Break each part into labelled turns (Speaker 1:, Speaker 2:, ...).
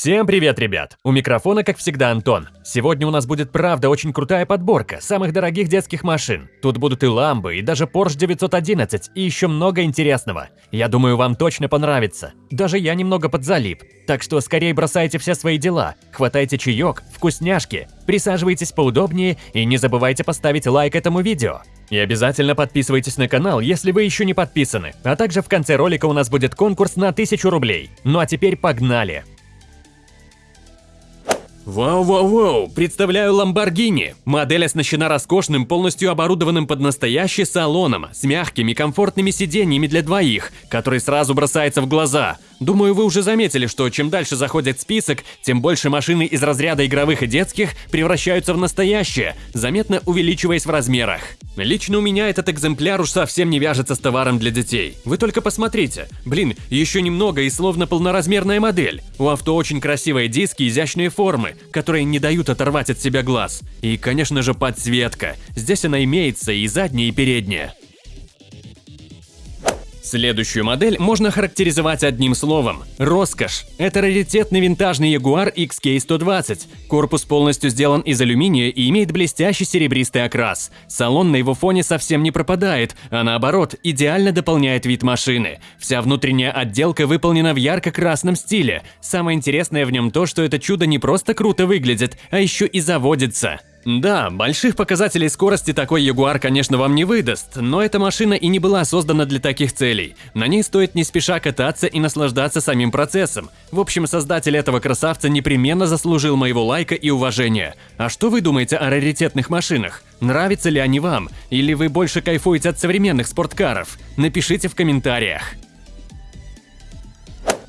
Speaker 1: Всем привет, ребят! У микрофона, как всегда, Антон. Сегодня у нас будет правда очень крутая подборка самых дорогих детских машин. Тут будут и ламбы, и даже Porsche 911, и еще много интересного. Я думаю, вам точно понравится. Даже я немного подзалип. Так что скорее бросайте все свои дела, хватайте чаек, вкусняшки, присаживайтесь поудобнее и не забывайте поставить лайк этому видео. И обязательно подписывайтесь на канал, если вы еще не подписаны. А также в конце ролика у нас будет конкурс на 1000 рублей. Ну а теперь погнали! Вау-вау-вау! Представляю Lamborghini. Модель оснащена роскошным, полностью оборудованным под настоящий салоном, с мягкими, комфортными сиденьями для двоих, который сразу бросается в глаза. Думаю, вы уже заметили, что чем дальше заходит список, тем больше машины из разряда игровых и детских превращаются в настоящие, заметно увеличиваясь в размерах. Лично у меня этот экземпляр уж совсем не вяжется с товаром для детей. Вы только посмотрите. Блин, еще немного и словно полноразмерная модель. У авто очень красивые диски, изящные формы, которые не дают оторвать от себя глаз. И, конечно же, подсветка. Здесь она имеется и задняя, и передняя. Следующую модель можно характеризовать одним словом – роскошь. Это раритетный винтажный Jaguar XK120. Корпус полностью сделан из алюминия и имеет блестящий серебристый окрас. Салон на его фоне совсем не пропадает, а наоборот, идеально дополняет вид машины. Вся внутренняя отделка выполнена в ярко-красном стиле. Самое интересное в нем то, что это чудо не просто круто выглядит, а еще и заводится. Да, больших показателей скорости такой Ягуар, конечно, вам не выдаст, но эта машина и не была создана для таких целей. На ней стоит не спеша кататься и наслаждаться самим процессом. В общем, создатель этого красавца непременно заслужил моего лайка и уважения. А что вы думаете о раритетных машинах? Нравятся ли они вам? Или вы больше кайфуете от современных спорткаров? Напишите в комментариях.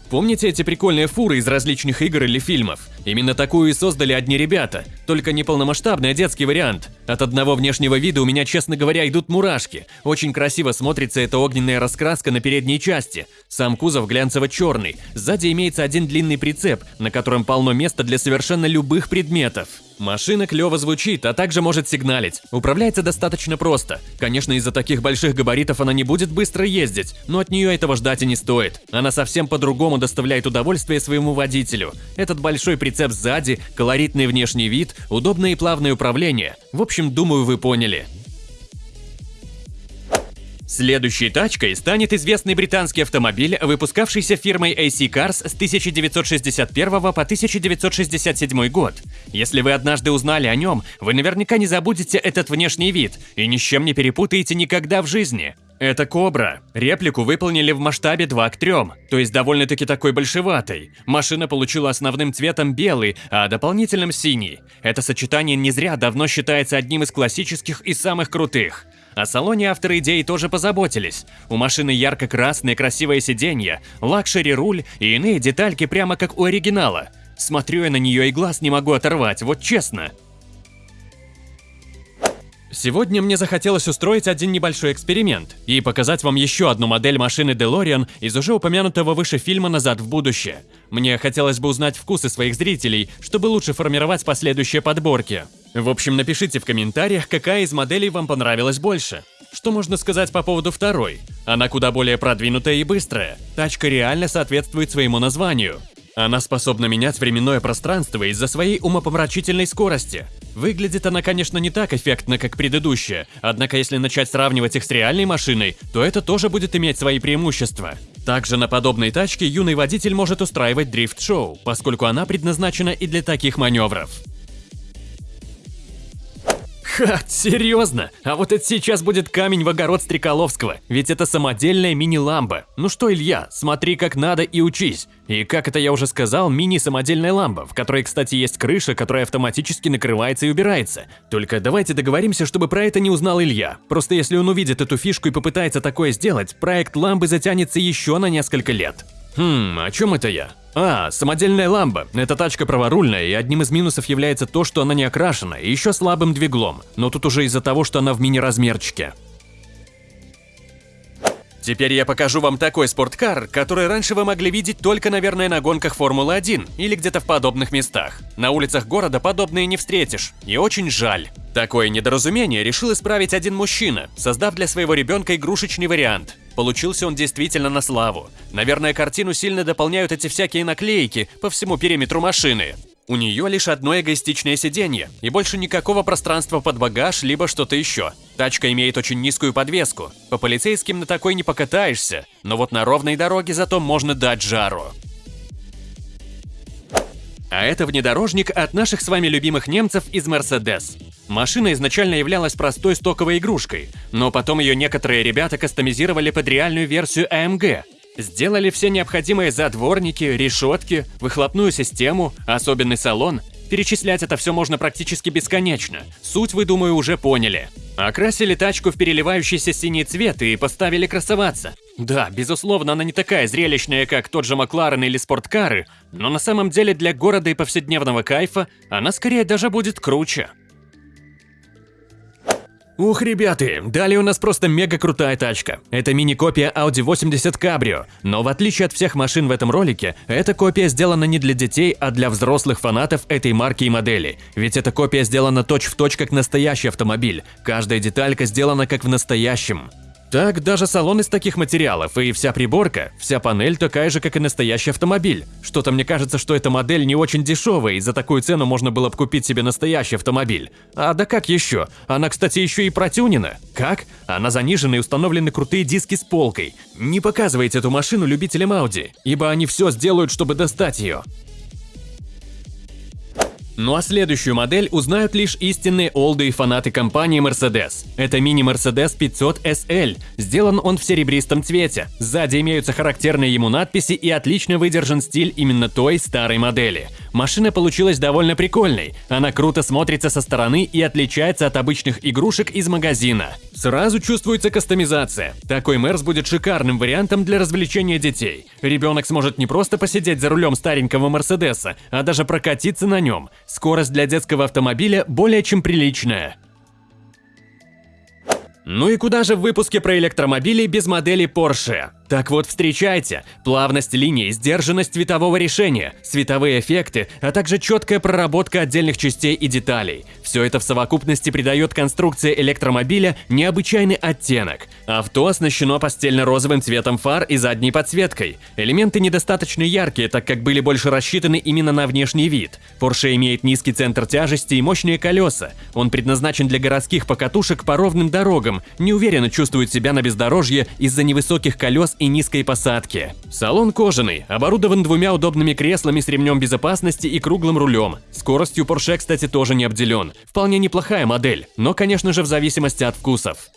Speaker 1: Помните эти прикольные фуры из различных игр или фильмов? Именно такую и создали одни ребята, только не полномасштабный, а детский вариант. От одного внешнего вида у меня, честно говоря, идут мурашки. Очень красиво смотрится эта огненная раскраска на передней части. Сам кузов глянцево-черный. Сзади имеется один длинный прицеп, на котором полно места для совершенно любых предметов. Машина клево звучит, а также может сигналить. Управляется достаточно просто. Конечно, из-за таких больших габаритов она не будет быстро ездить, но от нее этого ждать и не стоит. Она совсем по-другому доставляет удовольствие своему водителю. Этот большой прицеп сзади, колоритный внешний вид, удобное и плавное управление. В общем, думаю, вы поняли. Следующей тачкой станет известный британский автомобиль, выпускавшийся фирмой AC Cars с 1961 по 1967 год. Если вы однажды узнали о нем, вы наверняка не забудете этот внешний вид и ни с чем не перепутаете никогда в жизни. Это Кобра. Реплику выполнили в масштабе 2 к 3, то есть довольно-таки такой большеватой. Машина получила основным цветом белый, а дополнительным синий. Это сочетание не зря давно считается одним из классических и самых крутых. О салоне авторы идеи тоже позаботились. У машины ярко-красное красивое сиденье, лакшери-руль и иные детальки прямо как у оригинала. Смотрю я на нее и глаз не могу оторвать, вот честно. Сегодня мне захотелось устроить один небольшой эксперимент и показать вам еще одну модель машины DeLorean из уже упомянутого выше фильма «Назад в будущее». Мне хотелось бы узнать вкусы своих зрителей, чтобы лучше формировать последующие подборки. В общем, напишите в комментариях, какая из моделей вам понравилась больше. Что можно сказать по поводу второй? Она куда более продвинутая и быстрая. Тачка реально соответствует своему названию. Она способна менять временное пространство из-за своей умопомрачительной скорости. Выглядит она, конечно, не так эффектно, как предыдущая, однако если начать сравнивать их с реальной машиной, то это тоже будет иметь свои преимущества. Также на подобной тачке юный водитель может устраивать дрифт-шоу, поскольку она предназначена и для таких маневров. Ха, серьезно? А вот это сейчас будет камень в огород Стреколовского, ведь это самодельная мини-ламба. Ну что, Илья, смотри как надо и учись. И как это я уже сказал, мини-самодельная ламба, в которой, кстати, есть крыша, которая автоматически накрывается и убирается. Только давайте договоримся, чтобы про это не узнал Илья. Просто если он увидит эту фишку и попытается такое сделать, проект ламбы затянется еще на несколько лет. Хм, о чем это я? А, самодельная ламба. Эта тачка праворульная, и одним из минусов является то, что она не окрашена, и еще слабым двиглом. Но тут уже из-за того, что она в мини-размерчике. Теперь я покажу вам такой спорткар, который раньше вы могли видеть только, наверное, на гонках Формулы-1 или где-то в подобных местах. На улицах города подобные не встретишь, и очень жаль. Такое недоразумение решил исправить один мужчина, создав для своего ребенка игрушечный вариант. Получился он действительно на славу. Наверное, картину сильно дополняют эти всякие наклейки по всему периметру машины. У нее лишь одно эгоистичное сиденье и больше никакого пространства под багаж, либо что-то еще. Тачка имеет очень низкую подвеску. По полицейским на такой не покатаешься, но вот на ровной дороге зато можно дать жару. А это внедорожник от наших с вами любимых немцев из Mercedes. Машина изначально являлась простой стоковой игрушкой, но потом ее некоторые ребята кастомизировали под реальную версию AMG. Сделали все необходимые задворники, решетки, выхлопную систему, особенный салон. Перечислять это все можно практически бесконечно. Суть вы, думаю, уже поняли. Окрасили тачку в переливающийся синий цвет и поставили красоваться. Да, безусловно, она не такая зрелищная, как тот же Макларен или спорткары, но на самом деле для города и повседневного кайфа она скорее даже будет круче. Ух, ребята, далее у нас просто мега крутая тачка. Это мини-копия Audi 80 Cabrio, но в отличие от всех машин в этом ролике, эта копия сделана не для детей, а для взрослых фанатов этой марки и модели. Ведь эта копия сделана точь-в-точь точь как настоящий автомобиль, каждая деталька сделана как в настоящем. Так, даже салон из таких материалов и вся приборка, вся панель такая же, как и настоящий автомобиль. Что-то мне кажется, что эта модель не очень дешевая, и за такую цену можно было бы купить себе настоящий автомобиль. А да как еще? Она, кстати, еще и протюнена. Как? Она занижена и установлены крутые диски с полкой. Не показывайте эту машину любителям Audi, ибо они все сделают, чтобы достать ее. Ну а следующую модель узнают лишь истинные олды и фанаты компании Mercedes. Это мини-Mercedes 500 SL. Сделан он в серебристом цвете. Сзади имеются характерные ему надписи и отлично выдержан стиль именно той старой модели. Машина получилась довольно прикольной. Она круто смотрится со стороны и отличается от обычных игрушек из магазина. Сразу чувствуется кастомизация. Такой Мерс будет шикарным вариантом для развлечения детей. Ребенок сможет не просто посидеть за рулем старенького Мерседеса, а даже прокатиться на нем. Скорость для детского автомобиля более чем приличная. Ну и куда же в выпуске про электромобили без модели Porsche? Так вот, встречайте, плавность линии, сдержанность цветового решения, световые эффекты, а также четкая проработка отдельных частей и деталей. Все это в совокупности придает конструкции электромобиля необычайный оттенок. Авто оснащено постельно-розовым цветом фар и задней подсветкой. Элементы недостаточно яркие, так как были больше рассчитаны именно на внешний вид. Porsche имеет низкий центр тяжести и мощные колеса. Он предназначен для городских покатушек по ровным дорогам, неуверенно чувствует себя на бездорожье из-за невысоких колес и низкой посадки. Салон кожаный, оборудован двумя удобными креслами с ремнем безопасности и круглым рулем. Скоростью Porsche, кстати, тоже не обделен. Вполне неплохая модель, но, конечно же, в зависимости от вкусов.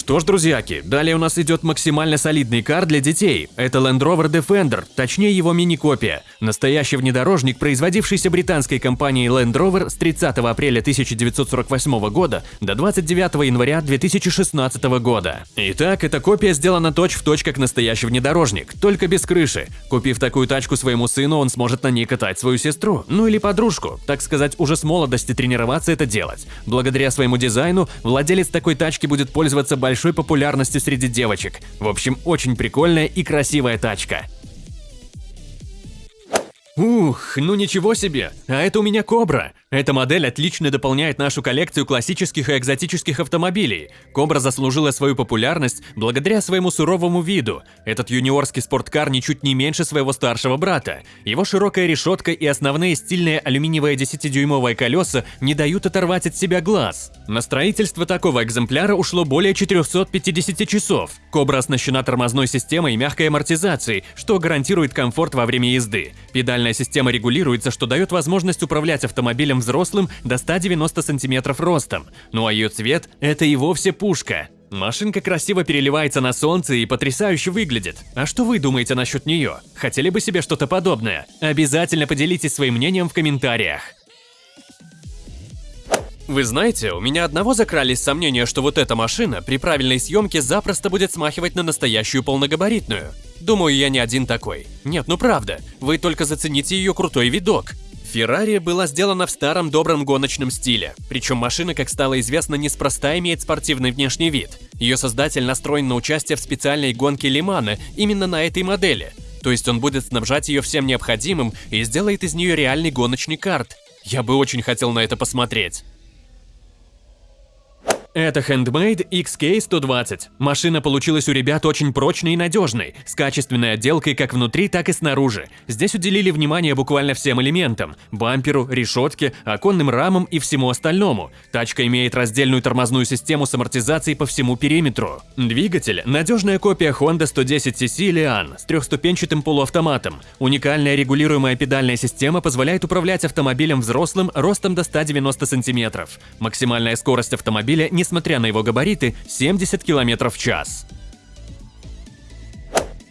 Speaker 1: Что ж, друзьяки, далее у нас идет максимально солидный кар для детей. Это Land Rover Defender, точнее его мини-копия. Настоящий внедорожник, производившийся британской компанией Land Rover с 30 апреля 1948 года до 29 января 2016 года. Итак, эта копия сделана точь-в-точь точь как настоящий внедорожник, только без крыши. Купив такую тачку своему сыну, он сможет на ней катать свою сестру, ну или подружку, так сказать, уже с молодости тренироваться это делать. Благодаря своему дизайну, владелец такой тачки будет пользоваться большим большой популярностью среди девочек. В общем, очень прикольная и красивая тачка. Ух, ну ничего себе, а это у меня Кобра. Эта модель отлично дополняет нашу коллекцию классических и экзотических автомобилей. Кобра заслужила свою популярность благодаря своему суровому виду. Этот юниорский спорткар ничуть не меньше своего старшего брата. Его широкая решетка и основные стильные алюминиевые 10-дюймовые колеса не дают оторвать от себя глаз. На строительство такого экземпляра ушло более 450 часов. Кобра оснащена тормозной системой и мягкой амортизацией, что гарантирует комфорт во время езды. Педальная система регулируется, что дает возможность управлять автомобилем взрослым до 190 сантиметров ростом, ну а ее цвет – это и вовсе пушка. Машинка красиво переливается на солнце и потрясающе выглядит. А что вы думаете насчет нее? Хотели бы себе что-то подобное? Обязательно поделитесь своим мнением в комментариях. Вы знаете, у меня одного закрались сомнения, что вот эта машина при правильной съемке запросто будет смахивать на настоящую полногабаритную. Думаю, я не один такой. Нет, ну правда, вы только зацените ее крутой видок. Феррари была сделана в старом добром гоночном стиле, причем машина, как стало известно, неспроста имеет спортивный внешний вид. Ее создатель настроен на участие в специальной гонке Лимана именно на этой модели, то есть он будет снабжать ее всем необходимым и сделает из нее реальный гоночный карт. Я бы очень хотел на это посмотреть. Это Handmade XK120. Машина получилась у ребят очень прочной и надежной, с качественной отделкой как внутри, так и снаружи. Здесь уделили внимание буквально всем элементам – бамперу, решетке, оконным рамам и всему остальному. Тачка имеет раздельную тормозную систему с амортизацией по всему периметру. Двигатель – надежная копия Honda 110cc Lian с трехступенчатым полуавтоматом. Уникальная регулируемая педальная система позволяет управлять автомобилем взрослым ростом до 190 см. Максимальная скорость автомобиля – несмотря на его габариты, 70 км в час.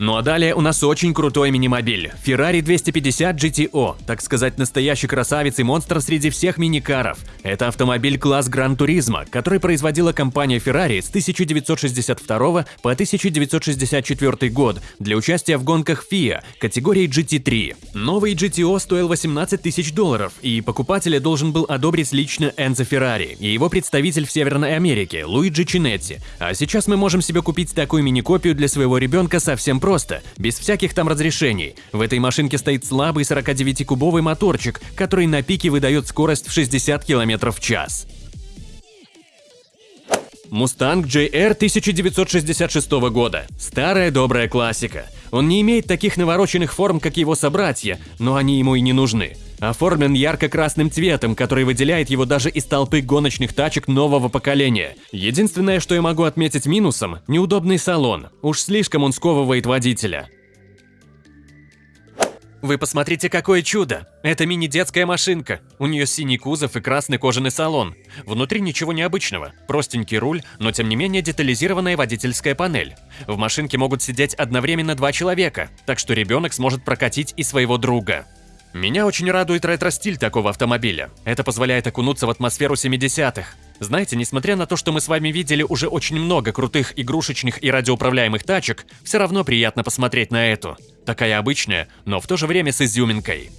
Speaker 1: Ну а далее у нас очень крутой мини-мобиль – Ferrari 250 GTO, так сказать, настоящий красавец и монстр среди всех миникаров. Это автомобиль класс Гран Туризма, который производила компания Ferrari с 1962 по 1964 год для участия в гонках FIA категории GT3. Новый GTO стоил 18 тысяч долларов, и покупателя должен был одобрить лично Энзо Феррари и его представитель в Северной Америке Луиджи Чинетти. А сейчас мы можем себе купить такую мини-копию для своего ребенка совсем просто просто, без всяких там разрешений. В этой машинке стоит слабый 49-кубовый моторчик, который на пике выдает скорость в 60 км в час. Мустанг JR 1966 года. Старая добрая классика. Он не имеет таких навороченных форм, как его собратья, но они ему и не нужны. Оформлен ярко-красным цветом, который выделяет его даже из толпы гоночных тачек нового поколения. Единственное, что я могу отметить минусом – неудобный салон. Уж слишком он сковывает водителя. Вы посмотрите, какое чудо! Это мини-детская машинка. У нее синий кузов и красный кожаный салон. Внутри ничего необычного. Простенький руль, но тем не менее детализированная водительская панель. В машинке могут сидеть одновременно два человека, так что ребенок сможет прокатить и своего друга. Меня очень радует ретро-стиль такого автомобиля. Это позволяет окунуться в атмосферу 70-х. Знаете, несмотря на то, что мы с вами видели уже очень много крутых игрушечных и радиоуправляемых тачек, все равно приятно посмотреть на эту. Такая обычная, но в то же время с изюминкой.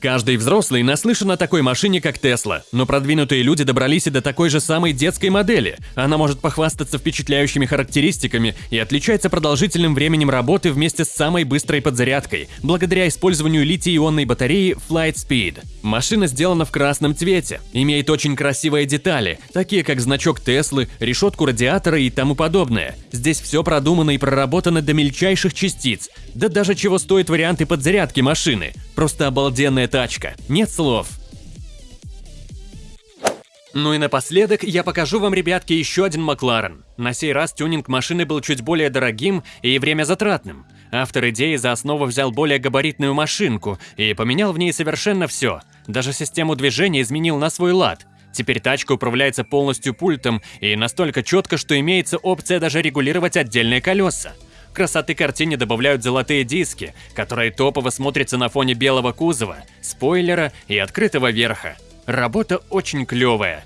Speaker 1: Каждый взрослый наслышан о такой машине, как Тесла, но продвинутые люди добрались и до такой же самой детской модели. Она может похвастаться впечатляющими характеристиками и отличается продолжительным временем работы вместе с самой быстрой подзарядкой, благодаря использованию литий-ионной батареи Flight Speed. Машина сделана в красном цвете, имеет очень красивые детали, такие как значок Теслы, решетку радиатора и тому подобное. Здесь все продумано и проработано до мельчайших частиц, да даже чего стоят варианты подзарядки машины. Просто обалденная тачка, нет слов. Ну и напоследок я покажу вам, ребятки, еще один Макларен. На сей раз тюнинг машины был чуть более дорогим и время затратным. Автор идеи за основу взял более габаритную машинку и поменял в ней совершенно все. Даже систему движения изменил на свой лад. Теперь тачка управляется полностью пультом и настолько четко, что имеется опция даже регулировать отдельные колеса. Красоты картине добавляют золотые диски, которые топово смотрятся на фоне белого кузова, спойлера и открытого верха. Работа очень клевая.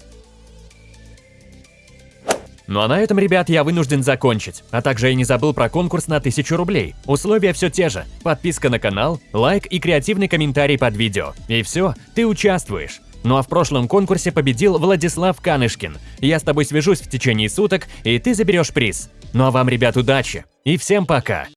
Speaker 1: Ну а на этом, ребят, я вынужден закончить. А также я не забыл про конкурс на 1000 рублей. Условия все те же. Подписка на канал, лайк и креативный комментарий под видео. И все, ты участвуешь. Ну а в прошлом конкурсе победил Владислав Канышкин. Я с тобой свяжусь в течение суток, и ты заберешь приз. Ну а вам, ребят, удачи! И всем пока!